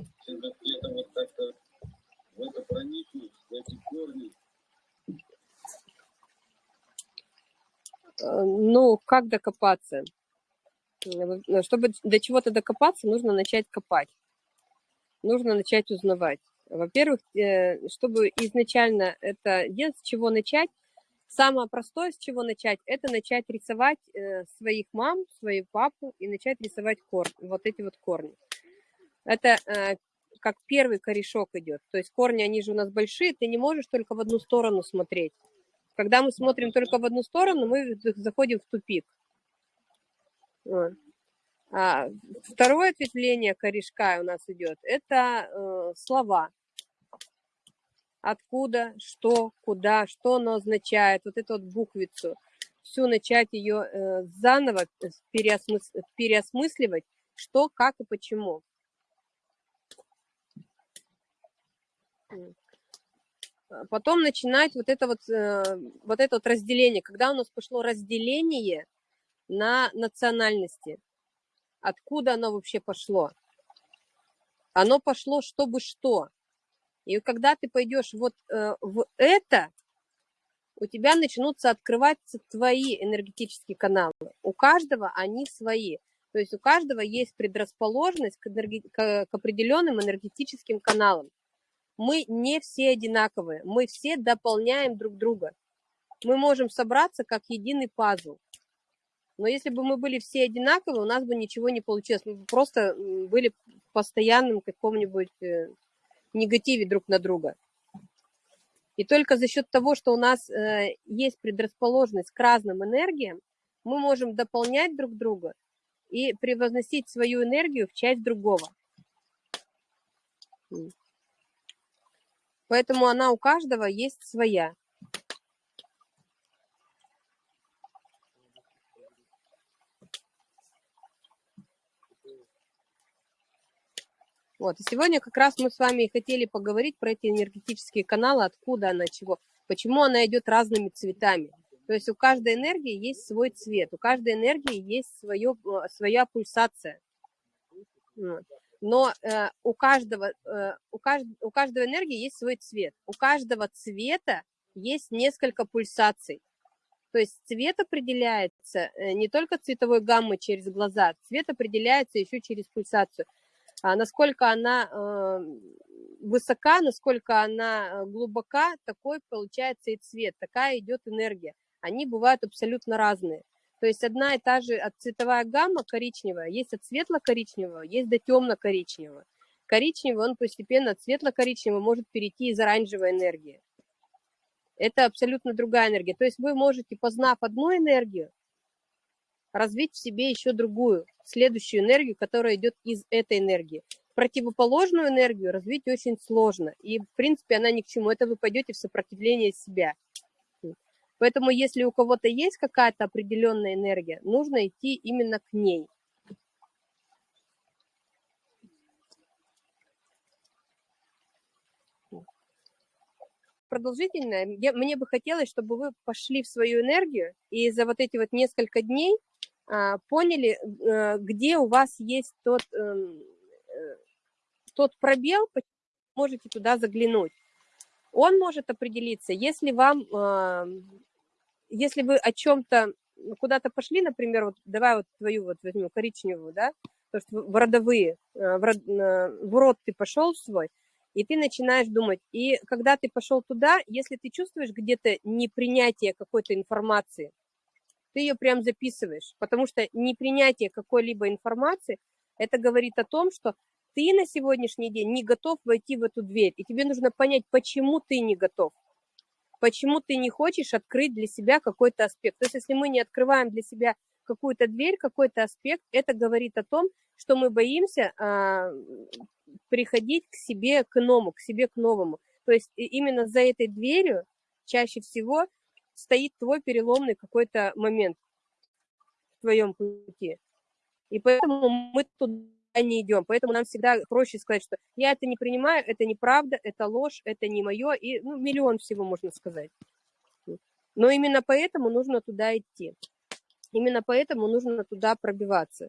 все-таки это вот как-то в это проникнуть, в эти корни. Э, Ну, как докопаться? Э, Чтобы до чего-то докопаться, нужно начать копать. Нужно начать узнавать. Во-первых, э, чтобы изначально это делать, с чего начать, самое простое, с чего начать, это начать рисовать своих мам, свою папу и начать рисовать корни, вот эти вот корни. Это э, как первый корешок идет. То есть корни, они же у нас большие, ты не можешь только в одну сторону смотреть. Когда мы смотрим только в одну сторону, мы заходим в тупик. А второе ответвление корешка у нас идет, это э, слова. Откуда, что, куда, что оно означает, вот эту вот буквицу. Всю начать ее э, заново переосмыс... переосмысливать, что, как и почему. Потом начинать вот это вот, э, вот это вот разделение. Когда у нас пошло разделение на национальности, откуда оно вообще пошло? Оно пошло чтобы что. И когда ты пойдешь вот э, в это, у тебя начнутся открываться твои энергетические каналы. У каждого они свои. То есть у каждого есть предрасположенность к, энерги... к определенным энергетическим каналам. Мы не все одинаковые, мы все дополняем друг друга. Мы можем собраться как единый пазл. Но если бы мы были все одинаковые, у нас бы ничего не получилось. Мы бы просто были в постоянном каком-нибудь э, негативе друг на друга. И только за счет того, что у нас э, есть предрасположенность к разным энергиям, мы можем дополнять друг друга и превозносить свою энергию в часть другого. Поэтому она у каждого есть своя. Вот, и сегодня как раз мы с вами и хотели поговорить про эти энергетические каналы, откуда она, чего, почему она идет разными цветами. То есть у каждой энергии есть свой цвет, у каждой энергии есть свое, э, своя пульсация. Но э, у, каждого, э, кажд, у каждой энергии есть свой цвет. У каждого цвета есть несколько пульсаций. То есть цвет определяется э, не только цветовой гаммой через глаза, цвет определяется еще через пульсацию а насколько она э, высока, насколько она глубока, такой получается и цвет, такая идет энергия. Они бывают абсолютно разные. То есть одна и та же цветовая гамма коричневая, есть от светло-коричневого, есть до темно-коричневого. Коричневый, он постепенно от светло-коричневого может перейти из оранжевой энергии. Это абсолютно другая энергия. То есть вы можете, познав одну энергию, развить в себе еще другую, следующую энергию, которая идет из этой энергии. Противоположную энергию развить очень сложно, и, в принципе, она ни к чему. Это вы пойдете в сопротивление себя. Поэтому, если у кого-то есть какая-то определенная энергия, нужно идти именно к ней. Продолжительное. Я, мне бы хотелось, чтобы вы пошли в свою энергию и за вот эти вот несколько дней а, поняли, э, где у вас есть тот, э, тот пробел, можете туда заглянуть. Он может определиться, если вам, а, если вы о чем-то куда-то пошли, например, вот давай вот твою вот возьму коричневую, да, то что в родовые, э, в, род, в род ты пошел свой, и ты начинаешь думать. И когда ты пошел туда, если ты чувствуешь где-то непринятие какой-то информации, ты ее прям записываешь, потому что непринятие какой-либо информации, это говорит о том, что ты на сегодняшний день не готов войти в эту дверь, и тебе нужно понять, почему ты не готов, почему ты не хочешь открыть для себя какой-то аспект. То есть если мы не открываем для себя какую-то дверь, какой-то аспект, это говорит о том, что мы боимся а, приходить к себе, к иному, к себе, к новому. То есть именно за этой дверью чаще всего стоит твой переломный какой-то момент в твоем пути. И поэтому мы туда не идем. Поэтому нам всегда проще сказать, что я это не принимаю, это неправда, это ложь, это не мое, и ну, миллион всего можно сказать. Но именно поэтому нужно туда идти. Именно поэтому нужно туда пробиваться.